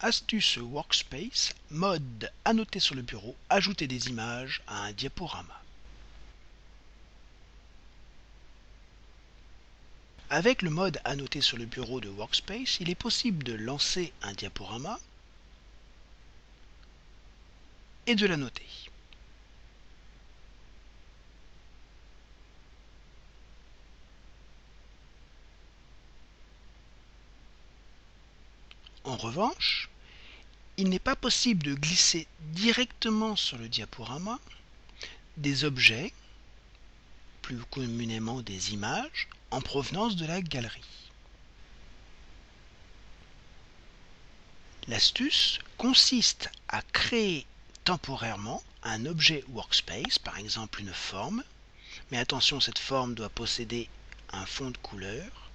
Astuce Workspace, mode annoter sur le bureau, ajouter des images à un diaporama. Avec le mode annoter sur le bureau de Workspace, il est possible de lancer un diaporama et de l'annoter. En revanche, il n'est pas possible de glisser directement sur le diaporama des objets, plus communément des images, en provenance de la galerie. L'astuce consiste à créer temporairement un objet workspace, par exemple une forme, mais attention, cette forme doit posséder un fond de couleur,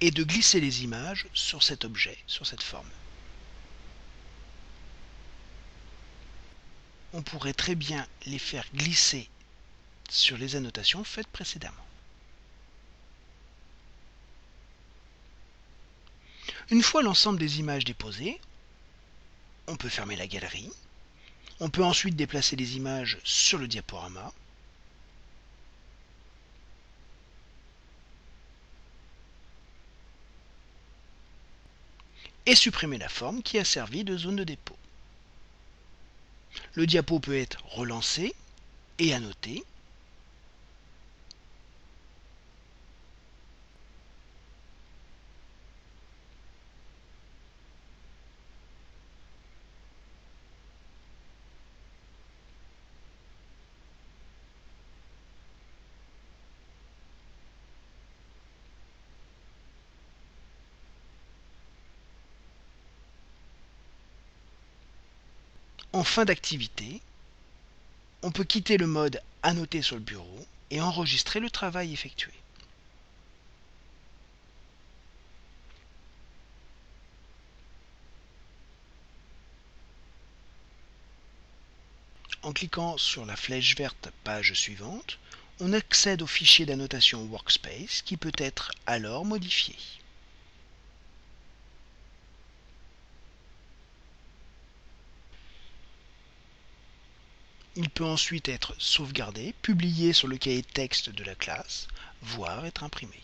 et de glisser les images sur cet objet, sur cette forme. On pourrait très bien les faire glisser sur les annotations faites précédemment. Une fois l'ensemble des images déposées, on peut fermer la galerie. On peut ensuite déplacer les images sur le diaporama. Et supprimer la forme qui a servi de zone de dépôt. Le diapo peut être relancé et annoté. En fin d'activité, on peut quitter le mode Annoter sur le bureau et enregistrer le travail effectué. En cliquant sur la flèche verte Page suivante, on accède au fichier d'annotation Workspace qui peut être alors modifié. Il peut ensuite être sauvegardé, publié sur le cahier texte de la classe, voire être imprimé.